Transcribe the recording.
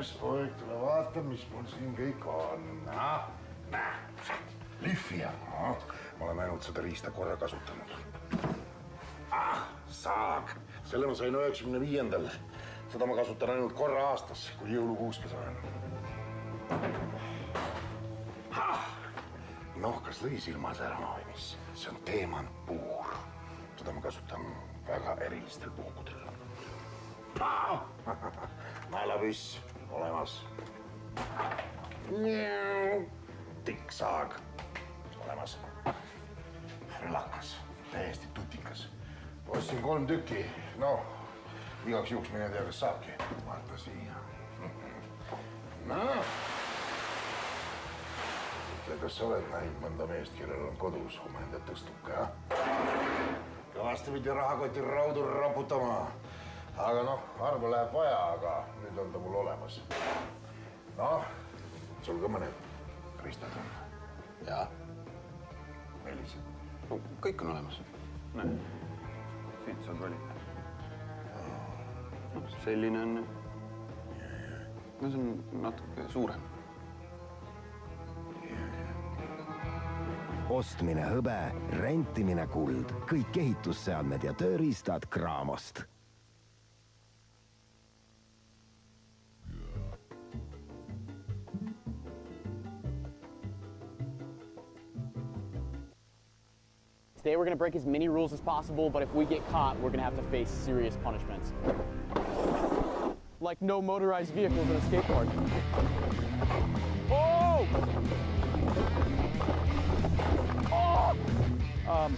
mees, poeg, tule vaata, mis mul siin kõik on. näe, lihvija. ma olen ainult seda riista korra kasutanud ah,. saag, selle ma sain üheksakümne viiendal. seda ma kasutan ainult korra aastas, kui jõulukuuske saan. noh, kas lõi silmad ära või mis? see on teemantpuur. seda ma kasutan väga erilistel puhkudel. naelapüss olemas. tikksaag olemas. relakas, täiesti tutikas. ostsin kolm tükki, noh, igaks juhuks mine tea, kas saabki. vaata siia. noh. ütle, kas sa oled näinud mõnda meest, kellel on kodus omaenda tõstuke, jah? kõvasti pidi rahakotil raudu raputama. aga noh, harva läheb vaja, aga nüüd on ta mul olemas. noh, sul ka mõned riistad on? jaa, millised? no kõik on olemas. näe, siit saad valida. noh, selline on. no see on natuke suurem. ostmine hõbe, rentimine kuld, kõik ehitusseadmed ja tööriistad Craamost Today we're gonna break as many rules as possible, but if we get caught, we're gonna have to face serious punishments. Like no motorized vehicles in a skate park.